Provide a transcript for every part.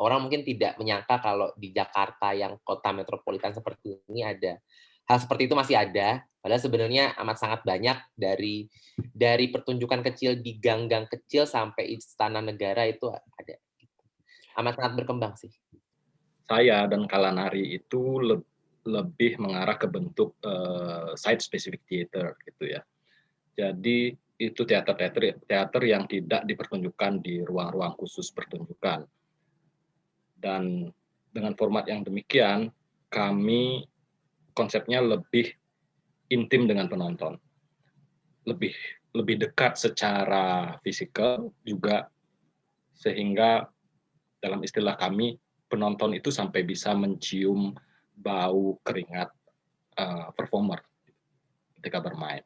orang mungkin tidak menyangka kalau di Jakarta yang kota metropolitan seperti ini ada hal seperti itu masih ada. Padahal sebenarnya amat sangat banyak dari dari pertunjukan kecil di gang-gang kecil sampai istana negara itu ada. Amat sangat berkembang sih. Saya dan Kalanari itu le lebih mengarah ke bentuk uh, site specific theater gitu ya. Jadi itu teater-teater teater yang tidak dipertunjukkan di ruang-ruang khusus pertunjukan. Dan dengan format yang demikian, kami konsepnya lebih intim dengan penonton. Lebih lebih dekat secara fisikal juga sehingga dalam istilah kami penonton itu sampai bisa mencium bau keringat uh, performer ketika bermain.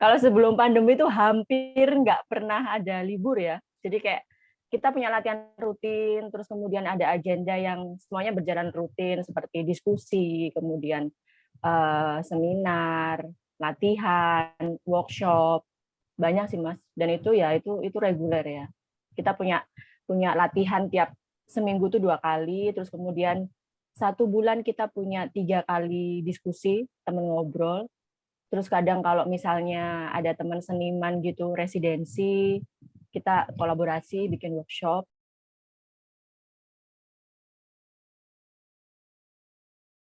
Kalau sebelum pandemi itu hampir nggak pernah ada libur ya. Jadi kayak kita punya latihan rutin, terus kemudian ada agenda yang semuanya berjalan rutin seperti diskusi, kemudian uh, seminar, latihan, workshop, banyak sih mas. Dan itu ya itu itu reguler ya. Kita punya punya latihan tiap seminggu tuh dua kali, terus kemudian satu bulan kita punya tiga kali diskusi temen ngobrol. Terus kadang kalau misalnya ada teman seniman gitu residensi, kita kolaborasi bikin workshop.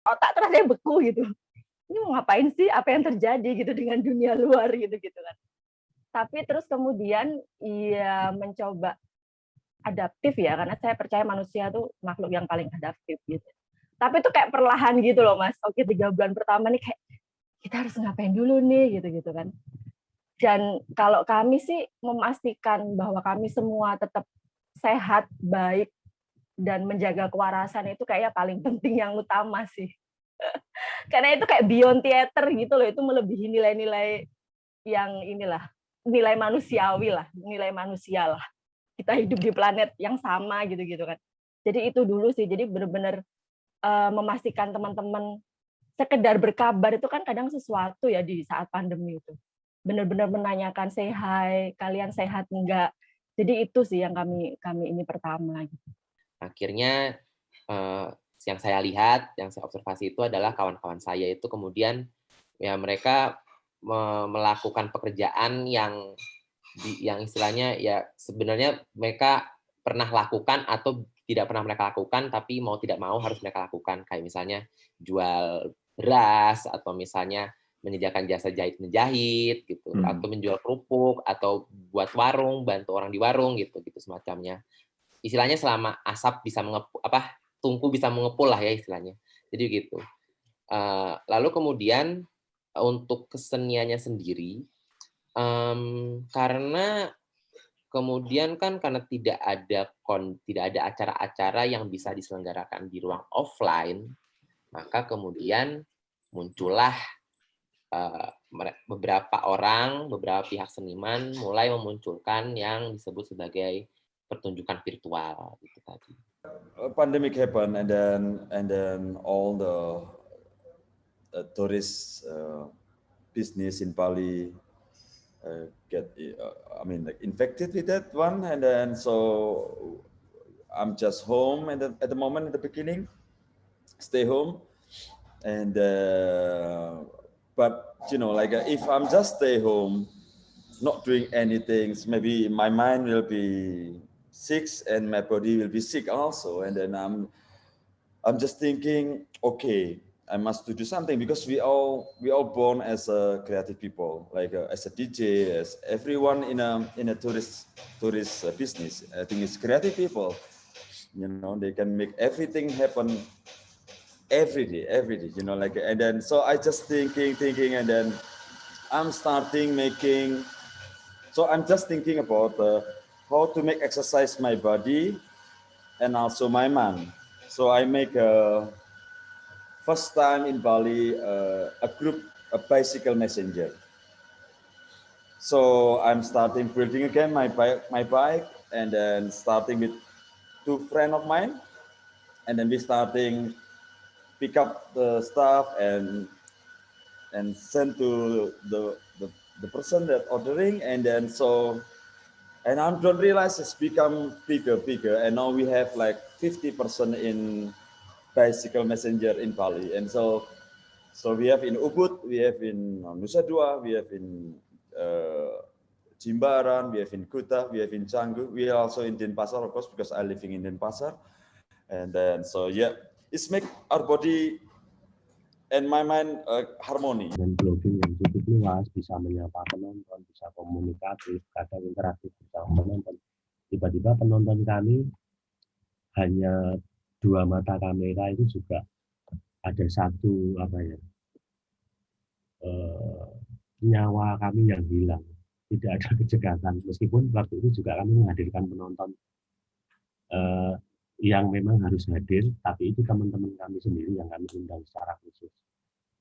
otak terasa beku gitu. Ini mau ngapain sih? Apa yang terjadi gitu dengan dunia luar gitu gitu kan. Tapi terus kemudian ia mencoba adaptif ya karena saya percaya manusia tuh makhluk yang paling adaptif gitu. Tapi itu kayak perlahan gitu loh mas. Oke tiga bulan pertama nih kayak kita harus ngapain dulu nih? Gitu gitu kan dan kalau kami sih memastikan bahwa kami semua tetap sehat baik dan menjaga kewarasan itu kayaknya paling penting yang utama sih. Karena itu kayak beyond theater gitu loh itu melebihi nilai-nilai yang inilah nilai manusiawi lah nilai manusia lah. Kita hidup di planet yang sama gitu-gitu kan. Jadi itu dulu sih jadi benar-benar uh, memastikan teman-teman sekedar berkabar itu kan kadang sesuatu ya di saat pandemi itu benar-benar menanyakan hi kalian sehat enggak jadi itu sih yang kami kami ini pertama gitu. Akhirnya uh, yang saya lihat, yang saya observasi itu adalah kawan-kawan saya itu kemudian ya mereka melakukan pekerjaan yang yang istilahnya ya sebenarnya mereka pernah lakukan atau tidak pernah mereka lakukan tapi mau tidak mau harus mereka lakukan. Kayak misalnya jual beras atau misalnya menyediakan jasa jahit menjahit gitu hmm. atau menjual kerupuk atau buat warung bantu orang di warung gitu gitu semacamnya istilahnya selama asap bisa mengepuk apa tungku bisa mengepul lah ya istilahnya. Jadi gitu. Uh, lalu kemudian untuk keseniannya sendiri, um, karena kemudian kan karena tidak ada kon, tidak ada acara-acara yang bisa diselenggarakan di ruang offline, maka kemudian muncullah uh, beberapa orang, beberapa pihak seniman mulai memunculkan yang disebut sebagai pertunjukan virtual itu tadi. A pandemic happened, and then and then all the uh, tourist uh, business in Bali uh, get, uh, I mean, like infected with that one, and then so I'm just home, and at the moment, at the beginning, stay home, and uh, but you know, like uh, if I'm just stay home, not doing anything, maybe my mind will be sick and my body will be sick also. And then I'm, I'm just thinking, okay, I must do something because we all we all born as a creative people, like uh, as a DJ, as everyone in a in a tourist tourist uh, business. I think it's creative people. You know, they can make everything happen every day, every day. You know, like and then so I just thinking, thinking, and then I'm starting making. So I'm just thinking about. Uh, how to make exercise my body and also my mind. So I make a first time in Bali uh, a group a bicycle messenger. So I'm starting building again my bike my bike and then starting with two friend of mine and then we starting pick up the stuff and and send to the the, the person that ordering and then so and I don't realize it's become bigger, bigger, and now we have like 50% in bicycle messenger in Bali, and so so we have in Ubud, we have in Nusa Dua, we have in uh, Jimbaran, we have in Kuta, we have in Canggu, we are also in Denpasar, of course, because I living in Denpasar, and then so yeah, it's make our body and my mind uh, harmony. Dan blogging yang cukup luas, bisa menyapa penonton, bisa komunikatif, kadang interaktif bersama penonton. Tiba-tiba penonton kami hanya dua mata kamera itu juga ada satu apa ya eh, nyawa kami yang hilang tidak ada kecegatan meskipun waktu itu juga kami menghadirkan penonton eh, yang memang harus hadir tapi itu teman-teman kami sendiri yang kami undang secara khusus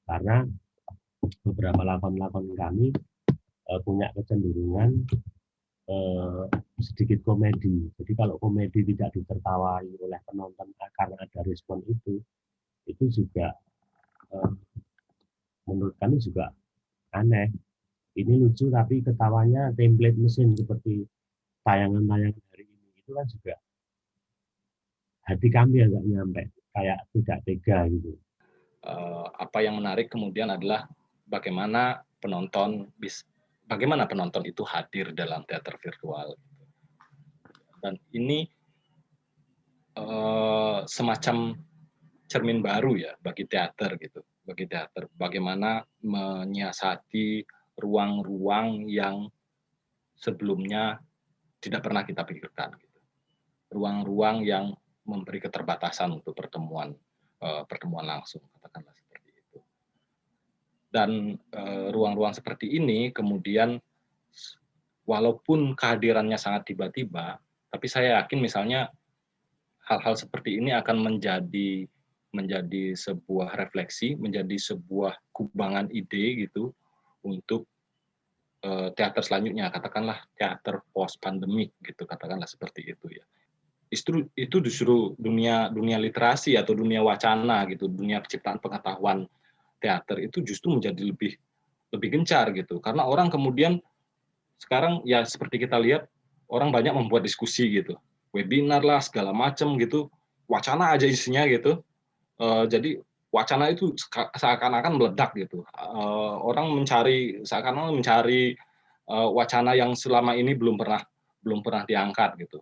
karena beberapa lakon-lakon kami eh, punya kecenderungan eh, sedikit komedi jadi kalau komedi tidak ditertawai oleh penonton karena ada respon itu itu juga eh, menurut kami juga aneh. Ini lucu tapi ketawanya template mesin seperti tayangan-tayangan hari ini itu kan juga hati kami agak nyampe kayak tidak tega gitu. Uh, apa yang menarik kemudian adalah bagaimana penonton bis bagaimana penonton itu hadir dalam teater virtual dan ini uh, semacam cermin baru ya bagi teater gitu, bagi teater. Bagaimana menyiasati ruang-ruang yang sebelumnya tidak pernah kita pikirkan gitu. Ruang-ruang yang memberi keterbatasan untuk pertemuan uh, pertemuan langsung katakanlah seperti itu. Dan eh, ruang-ruang uh, seperti ini kemudian walaupun kehadirannya sangat tiba-tiba, tapi saya yakin misalnya hal-hal seperti ini akan menjadi menjadi sebuah refleksi, menjadi sebuah kubangan ide gitu untuk uh, teater selanjutnya, katakanlah teater post pandemik gitu, katakanlah seperti itu ya. Itu itu justru dunia dunia literasi atau dunia wacana gitu, dunia penciptaan pengetahuan teater itu justru menjadi lebih lebih gencar gitu. Karena orang kemudian sekarang ya seperti kita lihat orang banyak membuat diskusi gitu, webinar lah segala macam gitu, wacana aja isinya gitu Uh, jadi wacana itu seakan-akan meledak gitu. Uh, orang mencari seakan-akan mencari uh, wacana yang selama ini belum pernah belum pernah diangkat gitu.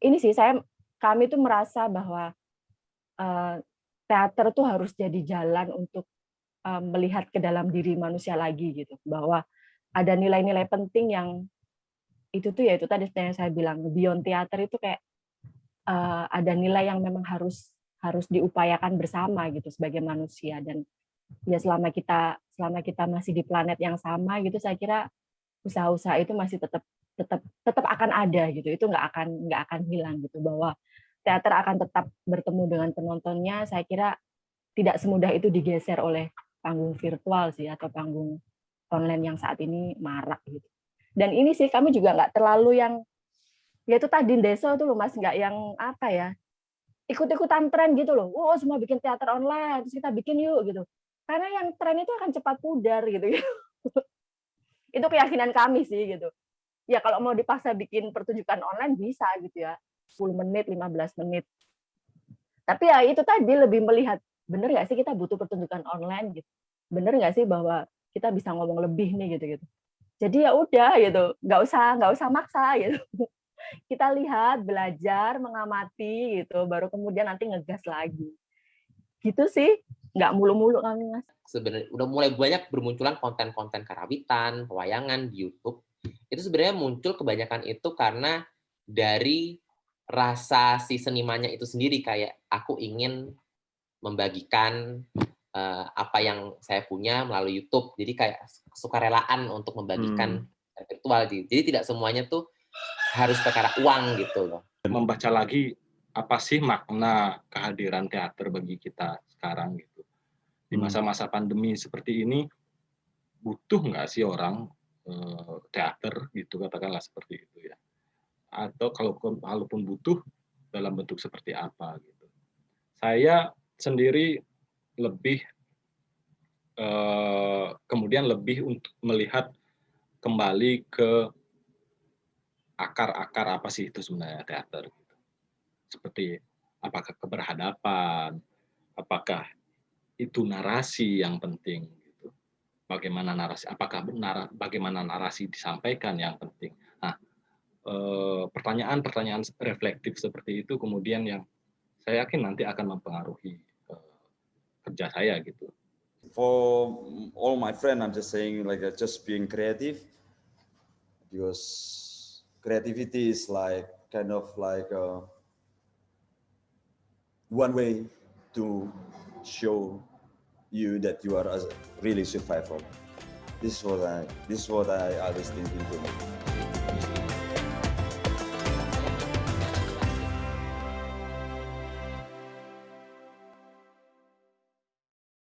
Ini sih saya kami tuh merasa bahwa uh, teater tuh harus jadi jalan untuk uh, melihat ke dalam diri manusia lagi gitu, bahwa ada nilai-nilai penting yang itu tuh ya itu tadi yang saya bilang beyond teater itu kayak uh, ada nilai yang memang harus harus diupayakan bersama gitu sebagai manusia. Dan ya selama kita selama kita masih di planet yang sama gitu saya kira usaha-usaha itu masih tetap tetap tetap akan ada gitu itu nggak akan nggak akan hilang gitu bahwa teater akan tetap bertemu dengan penontonnya saya kira tidak semudah itu digeser oleh panggung virtual sih atau panggung online yang saat ini marak gitu. Dan ini sih kami juga nggak terlalu yang ya itu tadi desa tuh loh mas nggak yang apa ya ikut-ikutan tren gitu loh. Oh semua bikin teater online terus kita bikin yuk gitu. Karena yang tren itu akan cepat pudar gitu. Itu keyakinan kami sih gitu ya kalau mau dipaksa bikin pertunjukan online bisa gitu ya. 10 menit 15 menit. Tapi ya itu tadi lebih melihat bener nggak sih kita butuh pertunjukan online gitu? Bener nggak sih bahwa kita bisa ngomong lebih nih gitu gitu? Jadi ya udah gitu nggak usah nggak usah maksa gitu. Kita lihat belajar mengamati gitu baru kemudian nanti ngegas lagi. Gitu sih nggak mulu-mulu kami mas. Sebenarnya udah mulai banyak bermunculan konten-konten karawitan pewayangan di YouTube itu sebenarnya muncul kebanyakan itu karena dari rasa si senimannya itu sendiri kayak aku ingin membagikan uh, apa yang saya punya melalui YouTube. Jadi kayak sukarelaan untuk membagikan hmm. virtual. Jadi tidak semuanya tuh harus perkara uang gitu loh. Membaca lagi apa sih makna kehadiran teater bagi kita sekarang gitu. Di hmm. masa-masa pandemi seperti ini butuh nggak sih orang teater gitu katakanlah seperti itu ya. Atau kalau kalaupun butuh dalam bentuk seperti apa gitu. Saya sendiri lebih uh, kemudian lebih untuk melihat kembali ke akar-akar apa sih itu sebenarnya teater. Gitu. Seperti apakah keberhadapan, apakah itu narasi yang penting. Bagaimana narasi, apakah benar, bagaimana narasi disampaikan yang penting. Nah, eh, pertanyaan-pertanyaan reflektif seperti itu kemudian yang saya yakin nanti akan mempengaruhi eh, kerja saya gitu. For all my friend, I'm just saying like uh, just being creative because creativity is like kind of like a, uh, one way to show you that you are really survivor. This is what I this is what I always thinking to me.